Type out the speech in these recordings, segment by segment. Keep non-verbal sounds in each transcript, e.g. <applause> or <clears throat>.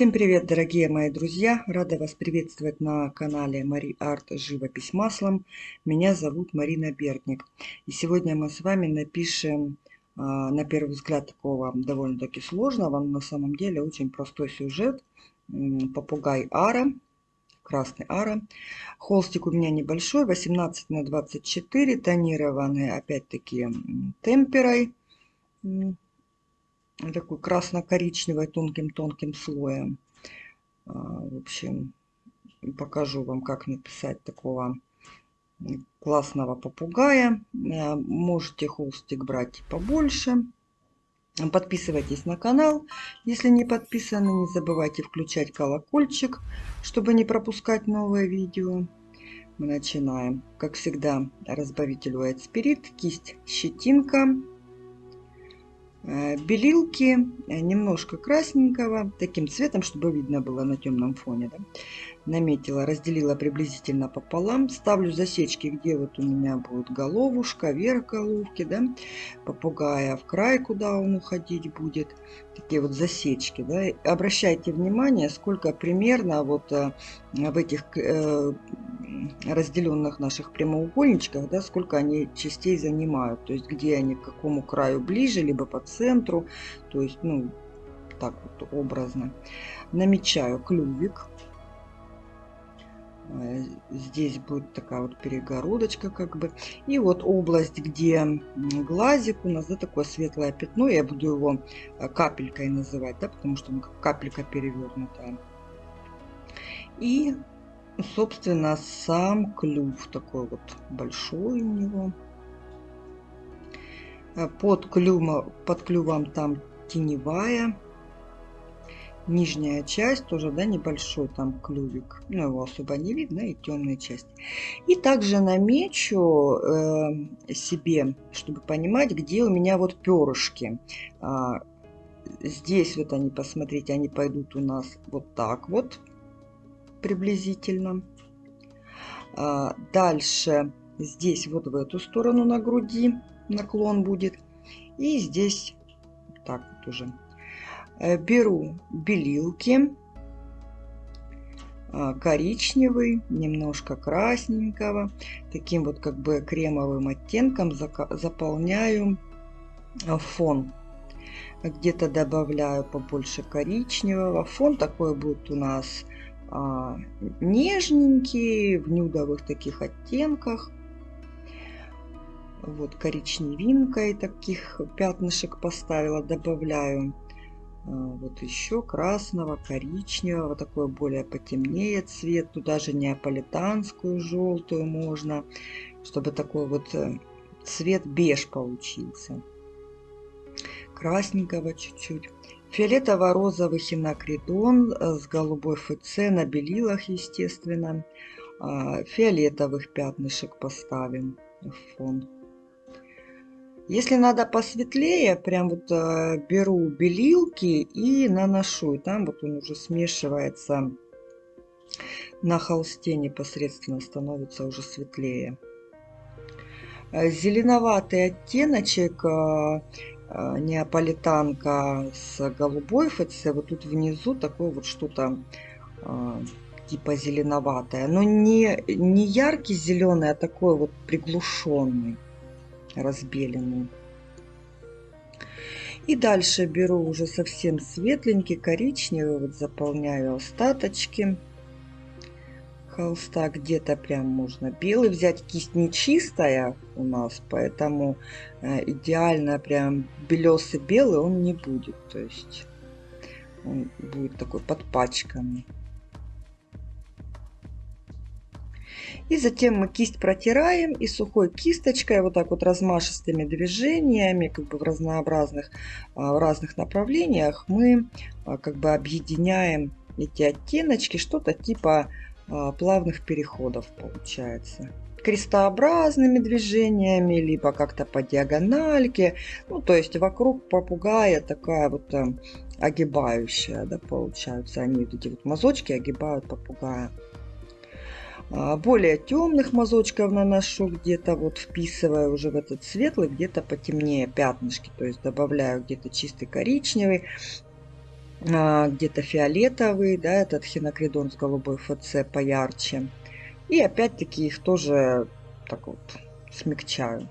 Всем привет, дорогие мои друзья! Рада вас приветствовать на канале Мари Арт Живопись маслом. Меня зовут Марина Бердник. И сегодня мы с вами напишем, а, на первый взгляд, такого довольно-таки сложного, но на самом деле очень простой сюжет. Попугай Ара, красный Ара. Холстик у меня небольшой, 18 на 24, тонированный опять-таки темперой такой красно-коричневой тонким-тонким слоем. А, в общем, покажу вам, как написать такого классного попугая. А, можете холстик брать побольше. Подписывайтесь на канал, если не подписаны. Не забывайте включать колокольчик, чтобы не пропускать новые видео. Мы начинаем. Как всегда, разбавитель White Spirit, кисть щетинка, Э, белилки, э, немножко красненького, таким цветом, чтобы видно было на темном фоне. Да? Наметила, разделила приблизительно пополам. Ставлю засечки, где вот у меня будет головушка, верх головки, да? попугая в край, куда он уходить будет. Такие вот засечки. Да? Обращайте внимание, сколько примерно вот э, в этих разделенных наших прямоугольничках, да, сколько они частей занимают, то есть где они к какому краю ближе, либо по центру, то есть, ну, так вот образно. Намечаю клювик. Э, здесь будет такая вот перегородочка как бы. И вот область, где глазик у нас, да, такое светлое пятно. Я буду его э, капелькой называть, да, потому что он как капелька перевернутая. И собственно, сам клюв такой вот большой у него. Э, под, клюва, под клювом там теневая. Нижняя часть тоже, да, небольшой там клювик. Ну, его особо не видно, и темная часть. И также намечу э, себе, чтобы понимать, где у меня вот перышки. А, здесь вот они, посмотрите, они пойдут у нас вот так вот приблизительно. А, дальше здесь вот в эту сторону на груди наклон будет. И здесь так вот уже. Э, беру белилки. А, коричневый, немножко красненького. Таким вот как бы кремовым оттенком заполняю а, фон где-то добавляю побольше коричневого. Фон такой будет у нас а, нежненькие, в нюдовых таких оттенках. Вот коричневинкой таких пятнышек поставила, добавляю вот еще красного, коричневого, такой более потемнее цвет, туда же неаполитанскую желтую можно, чтобы такой вот э, цвет беж получился. Красненького чуть-чуть. Фиолетово-розовый хинокридон э, с голубой ФЦ на белилах, естественно. А, фиолетовых пятнышек поставим в фон. Если надо посветлее, прям вот э, беру белилки и наношу. И там вот он уже смешивается на холсте непосредственно, становится уже светлее. Э, зеленоватый оттеночек Э, неаполитанка с голубой ФЦ. Вот тут внизу такое вот что-то типа зеленоватое. Но не, не яркий зеленый, а такой вот приглушенный, разбеленный. И дальше беру уже совсем светленький, коричневый, вот заполняю остаточки холста где-то прям можно белый взять. Кисть не чистая у нас, поэтому э, идеально прям белесый белый он не будет. То есть он будет такой подпачканный. И затем мы кисть протираем и сухой кисточкой, вот так вот размашистыми движениями, как бы в разнообразных, а, в разных направлениях, мы а, как бы объединяем эти оттеночки, что-то типа а, плавных переходов получается крестообразными движениями, либо как-то по диагональке. Ну, то есть вокруг попугая такая вот э, огибающая, да, получаются. Они вот эти вот мазочки огибают попугая. А, более темных мазочков наношу где-то вот вписывая уже в этот светлый, где-то потемнее пятнышки. То есть добавляю где-то чистый коричневый. а, где-то фиолетовый, да, этот хинокридон с голубой ФЦ поярче. И опять-таки их тоже так вот смягчаю.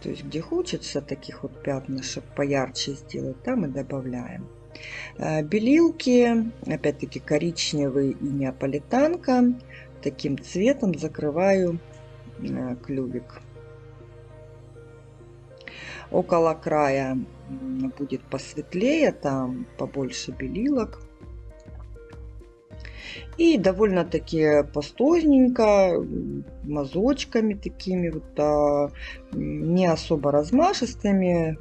То есть где хочется таких вот пятнышек поярче сделать, там и добавляем. Э, белилки, опять-таки коричневый и неаполитанка. Таким цветом закрываю э, клювик. Около края будет посветлее, там побольше белилок. И довольно-таки пастозненько, мазочками такими вот, а, не особо размашистыми,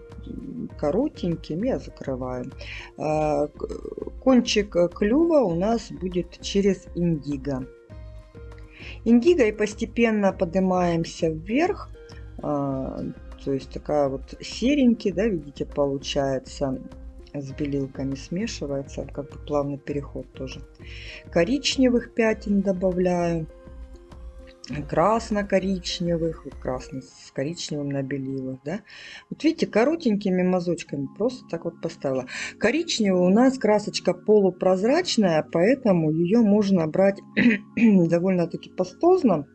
коротенькими я закрываю. А, кончик клюва у нас будет через индиго. Индиго и постепенно поднимаемся вверх. А, то есть такая вот серенький, да, видите, получается с белилками смешивается, как бы плавный переход тоже. Коричневых пятен добавляю, красно-коричневых, вот красный с коричневым на белилах, да. Вот видите, коротенькими мазочками просто так вот поставила. Коричневый у нас красочка полупрозрачная, поэтому ее можно брать <clears throat> довольно-таки пастозно,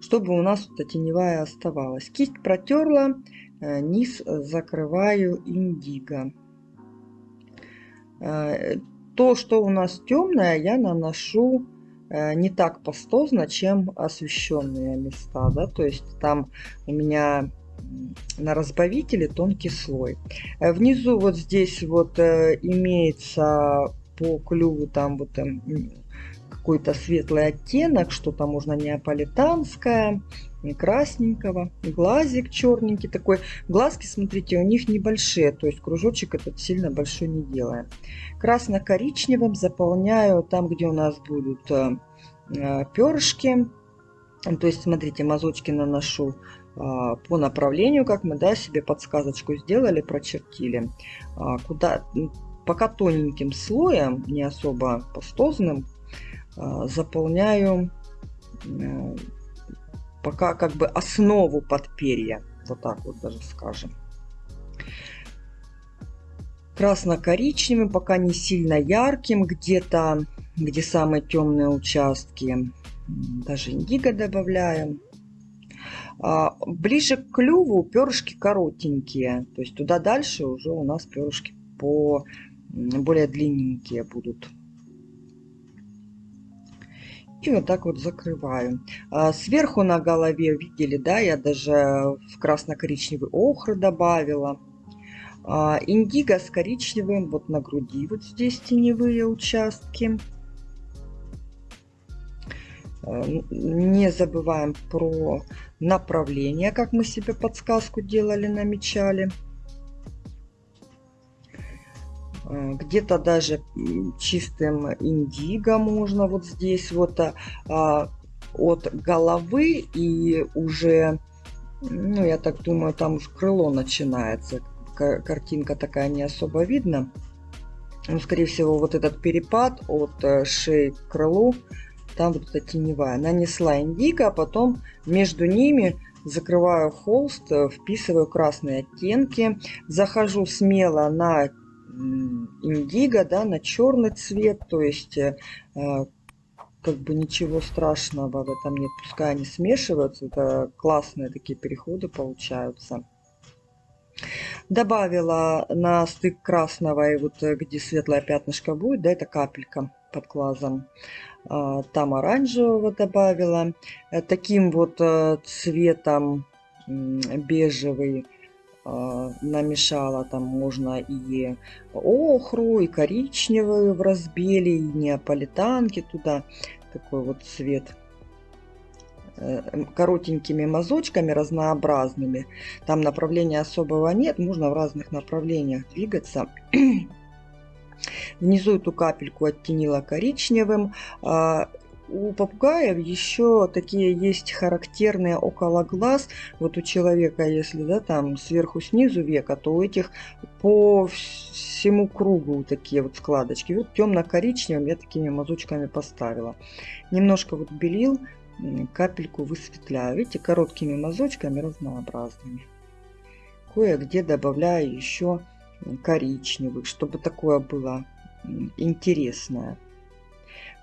чтобы у нас вот теневая оставалась. Кисть протерла, э, низ закрываю индиго. Э, то, что у нас темное, я наношу э, не так пастозно, чем освещенные места. Да? То есть там у меня на разбавителе тонкий слой. Э, внизу вот здесь вот имеется по клюву там вот какой-то светлый оттенок, что-то можно неаполитанское, красненького. Глазик черненький такой. Глазки, смотрите, у них небольшие, то есть кружочек этот сильно большой не делаем. Красно-коричневым заполняю там, где у нас будут э, перышки. То есть, смотрите, мазочки наношу э, по направлению, как мы да, себе подсказочку сделали, прочертили. Э, куда, пока тоненьким слоем, не особо пастозным, заполняю э, пока как бы основу под перья. Вот так вот даже скажем. Красно-коричневым, пока не сильно ярким, где-то, где самые темные участки. Даже индиго добавляем. А, ближе к клюву перышки коротенькие. То есть туда дальше уже у нас перышки по более длинненькие будут. И вот так вот закрываю. А, сверху на голове, видели, да, я даже в красно-коричневый охры добавила. А, индиго с коричневым вот на груди, вот здесь теневые участки. А, не забываем про направление, как мы себе подсказку делали, намечали. Где-то даже чистым индиго можно вот здесь вот а, а, от головы и уже, ну я так думаю, там уж крыло начинается. Картинка такая не особо видно. Ну, скорее всего, вот этот перепад от э, шеи к крылу, там вот эта теневая. Нанесла индиго, а потом между ними закрываю холст, э, вписываю красные оттенки. Захожу смело на индиго, да, на черный цвет, то есть э, как бы ничего страшного в этом нет, пускай они смешиваются, это классные такие переходы получаются. Добавила на стык красного и вот э, где светлое пятнышко будет, да, это капелька под глазом. А, там оранжевого добавила. Э, таким вот цветом бежевый намешала. Там можно и охру, и коричневую в разбеле, и неаполитанки туда. Такой вот цвет э, коротенькими мазочками разнообразными. Там направления особого нет, можно в разных направлениях двигаться. <clears throat> Внизу эту капельку оттенила коричневым. У попугаев еще такие есть характерные около глаз. Вот у человека, если да, там сверху снизу века, то у этих по всему кругу такие вот складочки. Вот темно-коричневым я такими мазочками поставила. Немножко вот белил, капельку высветляю. Видите, короткими мазочками разнообразными. кое-где добавляю еще коричневых, чтобы такое было интересное.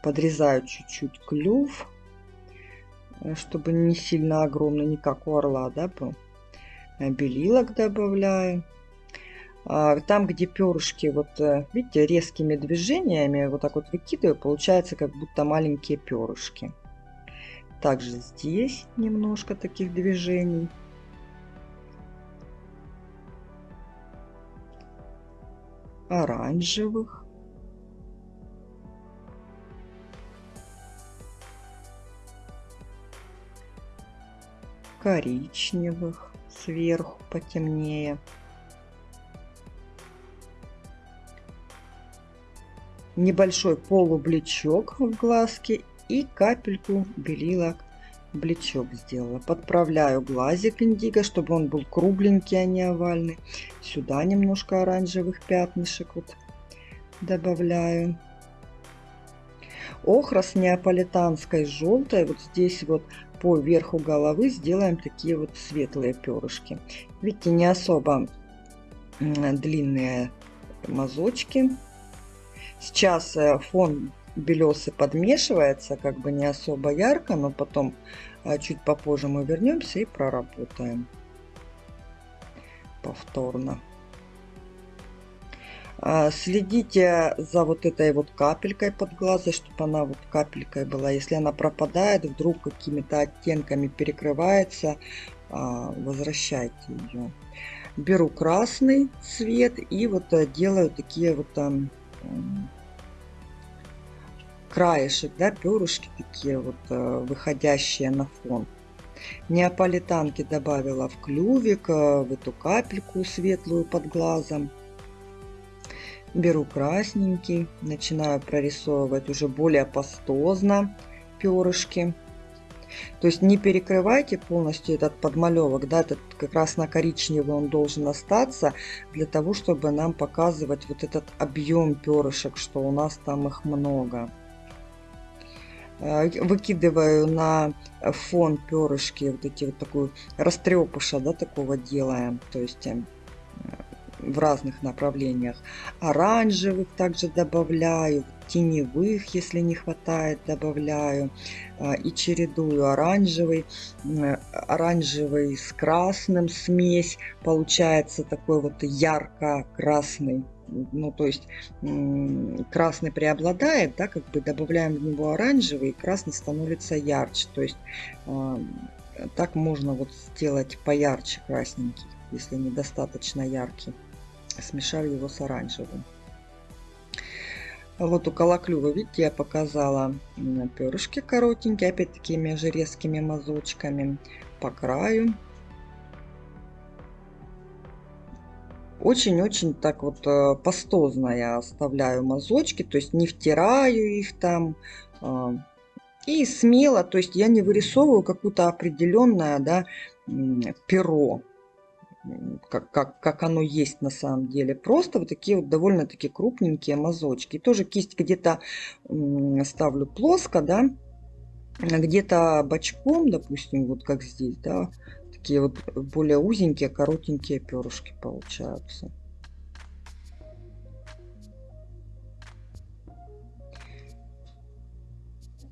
Подрезаю чуть-чуть клюв, э, чтобы не сильно огромный, не как у орла, да, был. Э, белилок добавляю. А, там, где перышки, вот э, видите, резкими движениями вот так вот выкидываю, получается как будто маленькие перышки. Также здесь немножко таких движений. Оранжевых. Коричневых сверху потемнее. Небольшой полубличок в глазке и капельку белила блечок сделала. Подправляю глазик индиго, чтобы он был кругленький, а не овальный. Сюда немножко оранжевых пятнышек вот добавляю. Охра с неаполитанской желтой. Вот здесь вот по верху головы сделаем такие вот светлые перышки. Видите, не особо длинные мазочки. Сейчас э, фон белесый подмешивается, как бы не особо ярко, но потом а, чуть попозже мы вернемся и проработаем повторно. А, следите за вот этой вот капелькой под глазом, чтобы она вот капелькой была. Если она пропадает, вдруг какими-то оттенками перекрывается, а, возвращайте ее. Беру красный цвет и вот э, делаю такие вот там краешек, да, перышки такие вот э, выходящие на фон. Неаполитанки добавила в клювик, э, в эту капельку светлую под глазом. Беру красненький, начинаю прорисовывать уже более пастозно перышки. То есть не перекрывайте полностью этот подмалевок, да, этот как раз на коричневый он должен остаться, для того, чтобы нам показывать вот этот объем перышек, что у нас там их много. Э, выкидываю на фон перышки, вот эти вот такую растрепыша, да, такого делаем, то есть э, в разных направлениях. Оранжевых также добавляю, теневых, если не хватает, добавляю. Э, и чередую оранжевый, оранжевый с красным смесь. Получается такой вот ярко-красный ну, то есть красный преобладает, да, как бы добавляем в него оранжевый, и красный становится ярче. То есть э, так можно вот сделать поярче красненький, если недостаточно яркий. Смешав его с оранжевым. Вот у колоклюва, видите, я показала перышки коротенькие, опять такими же резкими мазочками по краю. Очень-очень так вот э, пастозно я оставляю мазочки, то есть не втираю их там. А, и смело, то есть я не вырисовываю какое-то определенное да, перо, как, как, как оно есть на самом деле. Просто вот такие вот довольно-таки крупненькие мазочки. тоже кисть где-то ставлю плоско, да, где-то бочком, допустим, вот как здесь, да, такие вот более узенькие, коротенькие перышки получаются.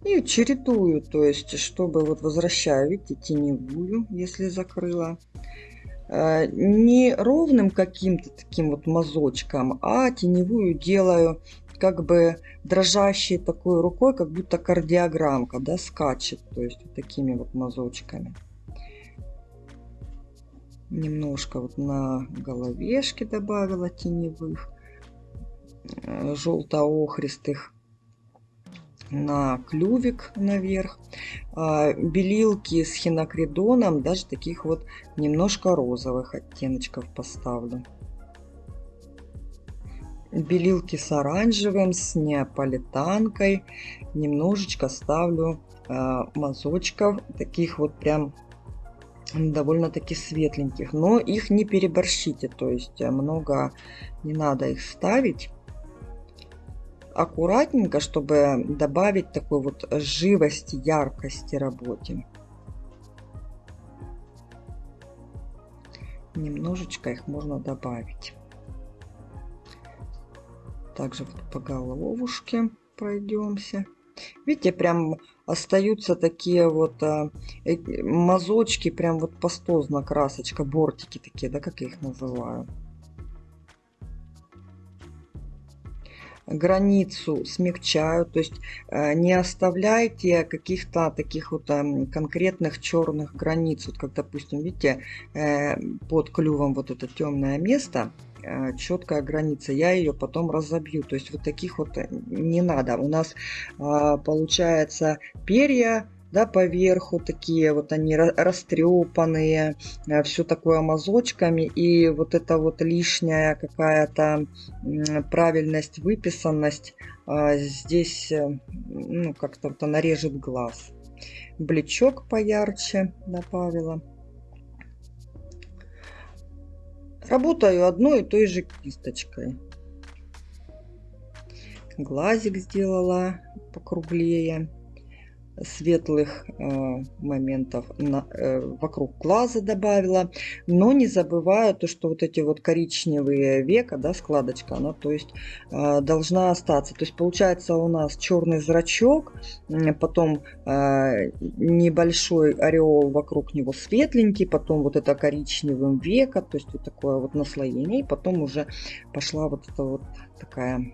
И чередую, то есть, чтобы вот возвращаю, видите, теневую, если закрыла. Э, не ровным каким-то таким вот мазочком, а теневую делаю как бы дрожащей такой рукой, как будто кардиограммка, да, скачет, то есть вот такими вот мазочками. Немножко вот на головешке добавила теневых э, желто-охристых на клювик наверх а, белилки с хинокридоном даже таких вот немножко розовых оттеночков поставлю белилки с оранжевым с неаполитанкой немножечко ставлю а, мазочков таких вот прям довольно-таки светленьких. Но их не переборщите, то есть э, много не надо их ставить. Аккуратненько, чтобы добавить такой вот живости, яркости работе. Немножечко их можно добавить. Также вот по головушке пройдемся. Видите, прям остаются такие вот а, э, мазочки, прям вот пастозно красочка, бортики такие, да, как я их называю. Границу смягчаю, то есть э, не оставляйте каких-то таких вот э, конкретных черных границ, вот как допустим, видите, э, под клювом вот это темное место, э, четкая граница, я ее потом разобью, то есть вот таких вот не надо. У нас получается перья да, поверху такие вот они растрепанные, э, все такое мазочками, и вот эта вот лишняя какая-то правильность, выписанность а, здесь, э, ну, как-то вот она режет глаз. Блечок поярче добавила. Работаю одной и той же кисточкой. Глазик сделала покруглее светлых э, моментов на, э, вокруг глаза добавила. Но не забываю то, что вот эти вот коричневые века, да, складочка, она то есть э, должна остаться. То есть получается у нас черный зрачок, потом э, небольшой ореол вокруг него светленький, потом вот это коричневым века, то есть вот такое вот наслоение, и потом уже пошла вот эта вот такая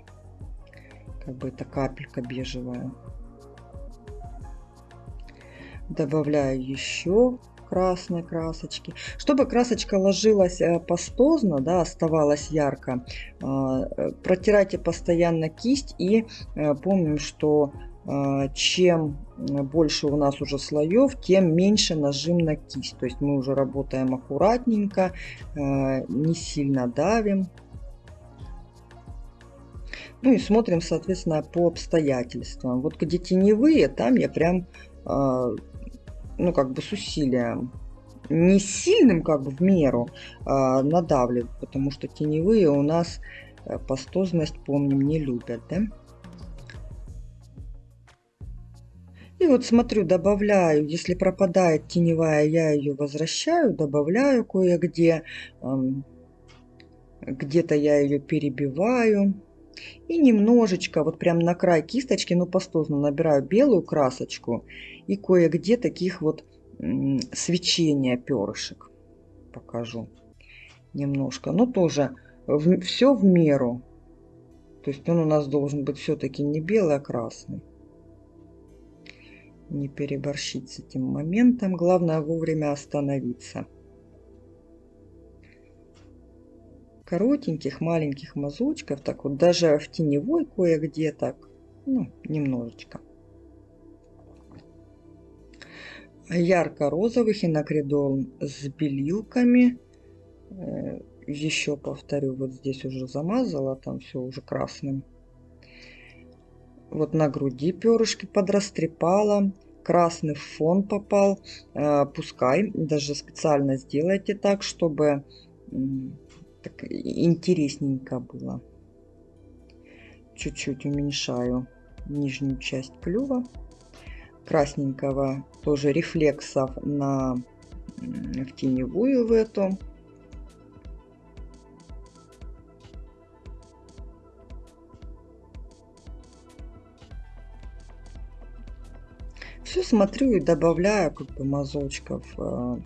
как бы эта капелька бежевая добавляю еще красной красочки. Чтобы красочка ложилась э, пастозно, да, оставалась ярко, а, э, протирайте постоянно кисть и э, помним, что чем больше у нас уже слоев, тем меньше нажим на кисть. То есть мы уже работаем аккуратненько, не сильно давим. Ну и смотрим, соответственно, по обстоятельствам. Вот где теневые, там я прям ну, как бы с усилием. Не сильным, как бы в меру а, надавливать, потому что теневые у нас э, пастозность, помним, не любят, да? И вот смотрю, добавляю, если пропадает теневая, я ее возвращаю, добавляю кое-где. Где-то я ее перебиваю. И немножечко, вот прям на край кисточки, ну пастозно набираю белую красочку и кое-где таких вот свечения перышек покажу немножко. Но тоже в, все в меру. То есть он у нас должен быть все-таки не белый, а красный. Не переборщить с этим моментом. Главное вовремя остановиться. Коротеньких, маленьких мазочков. Так вот, даже в теневой кое-где так. Ну, немножечко. ярко-розовый хинокридол с белилками. Э, Еще повторю, вот здесь уже замазала, там все уже красным. Вот на груди перышки подрастрепала. Красный фон попал. Э, пускай, даже специально сделайте так, чтобы так интересненько было. Чуть-чуть уменьшаю нижнюю часть клюва красненького тоже рефлексов на в теневую в эту. Все смотрю и добавляю как бы мазочков э,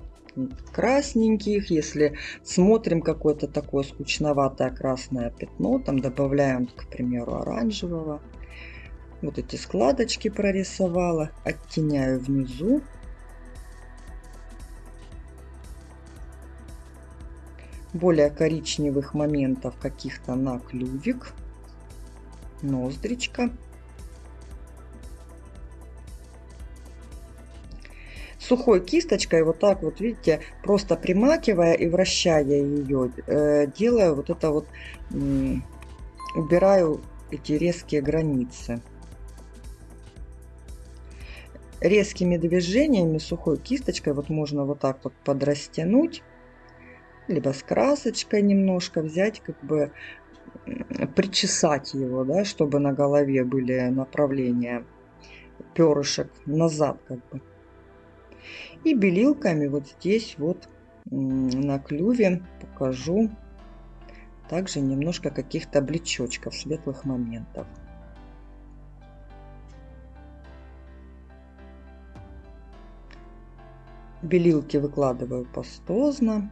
красненьких. Если смотрим какое-то такое скучноватое красное пятно, там добавляем, к примеру, оранжевого. Вот эти складочки прорисовала, оттеняю внизу. Более коричневых моментов каких-то на клювик, ноздричка. Сухой кисточкой вот так вот видите просто примакивая и вращая ее э, делаю вот это вот убираю эти резкие границы. Резкими движениями сухой кисточкой вот можно вот так вот подрастянуть либо с красочкой немножко взять как бы причесать его да чтобы на голове были направления перышек назад как бы и белилками вот здесь вот на клюве покажу также немножко каких-то блечочков, светлых моментов. Белилки выкладываю пастозно.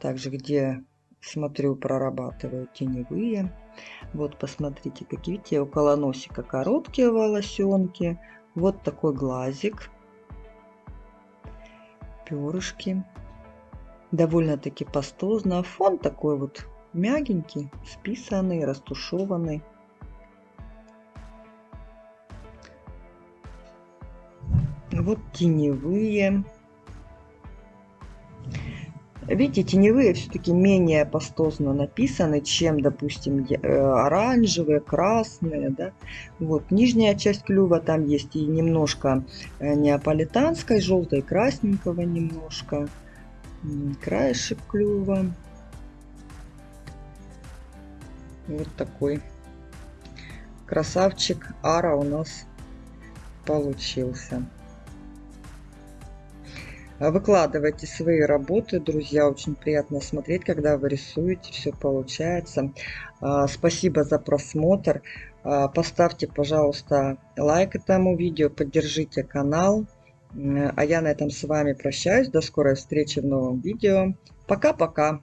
Также где смотрю, прорабатываю теневые. Вот посмотрите, какие видите, около носика короткие волосенки. Вот такой глазик. Перышки. Довольно-таки пастозно. Фон такой вот мягенький, списанный, растушеванный. Вот теневые. Видите, теневые все-таки менее пастозно написаны, чем, допустим, э, оранжевые, красные. Да? Вот нижняя часть клюва, там есть и немножко э, неаполитанской, желтой, красненького немножко. Краешек клюва. Вот такой красавчик ара у нас получился. А выкладывайте свои работы, друзья. Очень приятно смотреть, когда вы рисуете, все получается. А, спасибо за просмотр. А, поставьте, пожалуйста, лайк этому видео, поддержите канал. А я на этом с вами прощаюсь. До скорой встречи в новом видео. Пока-пока.